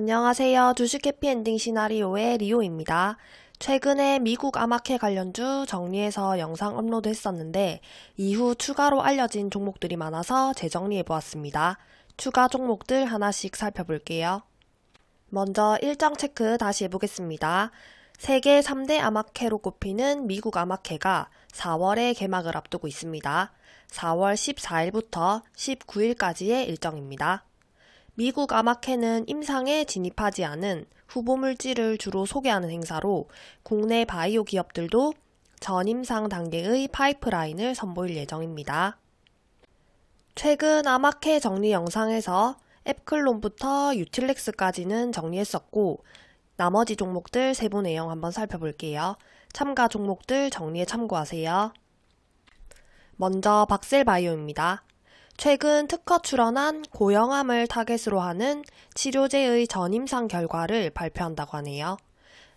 안녕하세요. 주식 해피엔딩 시나리오의 리오입니다. 최근에 미국 아마케 관련주 정리해서 영상 업로드 했었는데 이후 추가로 알려진 종목들이 많아서 재정리해 보았습니다. 추가 종목들 하나씩 살펴볼게요. 먼저 일정 체크 다시 해보겠습니다. 세계 3대 아마케로 꼽히는 미국 아마케가 4월에 개막을 앞두고 있습니다. 4월 14일부터 19일까지의 일정입니다. 미국 아마케는 임상에 진입하지 않은 후보 물질을 주로 소개하는 행사로 국내 바이오 기업들도 전임상 단계의 파이프라인을 선보일 예정입니다. 최근 아마케 정리 영상에서 앱클론부터 유틸렉스까지는 정리했었고 나머지 종목들 세부 내용 한번 살펴볼게요. 참가 종목들 정리에 참고하세요. 먼저 박셀바이오입니다. 최근 특허 출원한 고영암을 타겟으로 하는 치료제의 전임상 결과를 발표한다고 하네요.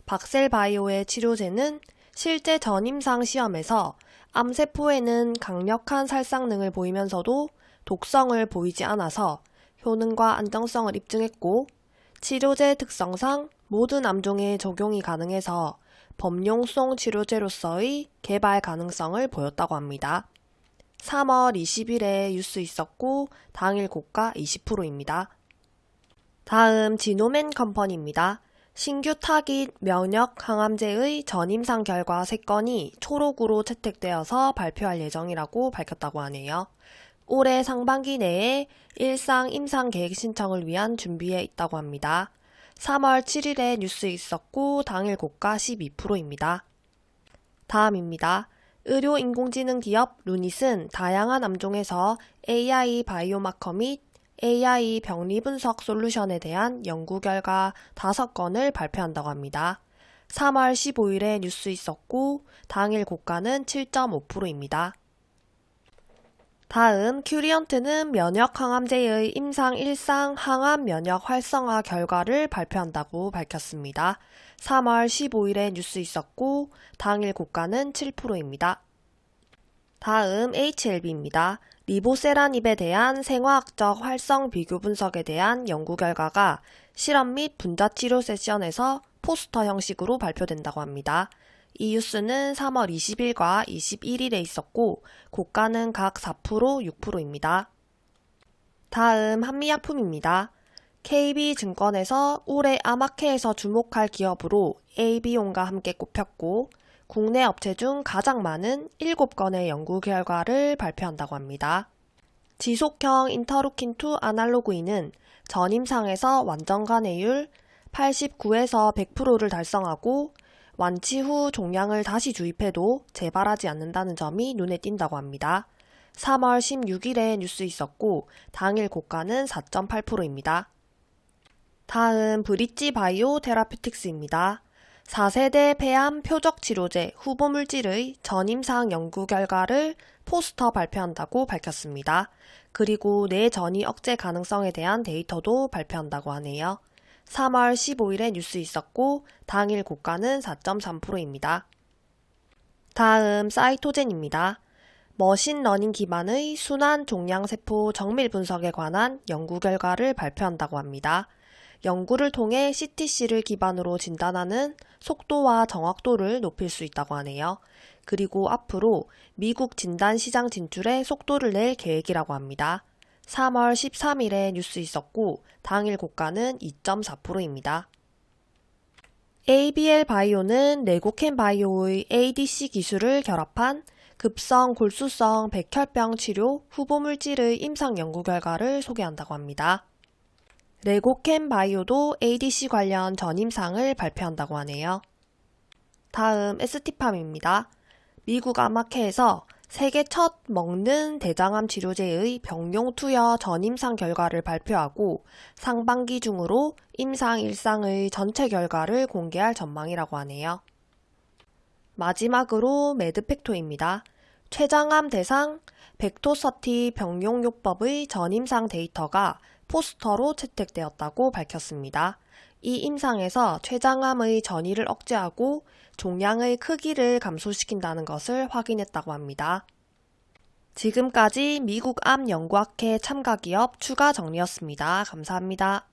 박셀바이오의 치료제는 실제 전임상 시험에서 암세포에는 강력한 살상능을 보이면서도 독성을 보이지 않아서 효능과 안정성을 입증했고 치료제 특성상 모든 암종에 적용이 가능해서 범용성 치료제로서의 개발 가능성을 보였다고 합니다. 3월 20일에 뉴스 있었고 당일 고가 20%입니다. 다음 지노맨 컴퍼니입니다. 신규 타깃 면역 항암제의 전임상 결과 3건이 초록으로 채택되어서 발표할 예정이라고 밝혔다고 하네요. 올해 상반기 내에 일상 임상 계획 신청을 위한 준비에 있다고 합니다. 3월 7일에 뉴스 있었고 당일 고가 12%입니다. 다음입니다. 의료 인공지능 기업 루닛은 다양한 암종에서 AI biomarker 및 AI 병리 분석 솔루션에 대한 연구 결과 5건을 발표한다고 합니다. 3월 15일에 뉴스 있었고 당일 고가는 7.5%입니다. 다음 큐리언트는 면역 항암제의 임상 1상 항암 면역 활성화 결과를 발표한다고 밝혔습니다. 3월 15일에 뉴스 있었고 당일 고가는 7%입니다. 다음 HLB입니다. 리보세라닙에 대한 생화학적 활성 비교 분석에 대한 연구 결과가 실험 및 분자 치료 세션에서 포스터 형식으로 발표된다고 합니다. 이 뉴스는 3월 20일과 21일에 있었고 고가는 각 4%, 6%입니다. 다음 한미약품입니다. KB증권에서 올해 아마케에서 주목할 기업으로 AB용과 함께 꼽혔고 국내 업체 중 가장 많은 7건의 연구 결과를 발표한다고 합니다. 지속형 인터루킨2 아날로그인은 전임상에서 완전 간해율 89에서 100%를 달성하고 완치 후 종양을 다시 주입해도 재발하지 않는다는 점이 눈에 띈다고 합니다. 3월 16일에 뉴스 있었고 당일 고가는 4.8%입니다. 다음 브릿지 바이오 테라피틱스입니다. 4세대 폐암 표적 치료제 후보 물질의 전임상 연구 결과를 포스터 발표한다고 밝혔습니다. 그리고 뇌전이 억제 가능성에 대한 데이터도 발표한다고 하네요. 3월 15일에 뉴스 있었고 당일 고가는 4.3%입니다. 다음 사이토젠입니다. machine learning 기반의 순환 종양세포 정밀 분석에 관한 연구 결과를 발표한다고 합니다. 연구를 통해 CTC를 기반으로 진단하는 속도와 정확도를 높일 수 있다고 하네요. 그리고 앞으로 미국 진단 시장 진출에 속도를 낼 계획이라고 합니다. 3월 13일에 뉴스 있었고 당일 고가는 2.4%입니다. ABL 바이오는 레고캔 바이오의 ADC 기술을 결합한 급성 골수성 백혈병 치료 후보 물질의 임상 연구 결과를 소개한다고 합니다. 레고캠 바이오도 ADC 관련 전임상을 발표한다고 하네요. 다음 ST팜입니다. 미국 아마케에서 세계 첫 먹는 대장암 치료제의 병용 투여 전임상 결과를 발표하고 상반기 중으로 임상 1상의 전체 결과를 공개할 전망이라고 하네요. 마지막으로 매드팩토입니다. 췌장암 대상 벡토서티 병용요법의 전임상 데이터가 포스터로 채택되었다고 밝혔습니다. 이 임상에서 췌장암의 전이를 억제하고 종양의 크기를 감소시킨다는 것을 확인했다고 합니다. 지금까지 미국 암 연구학회 참가 기업 추가 정리였습니다. 감사합니다.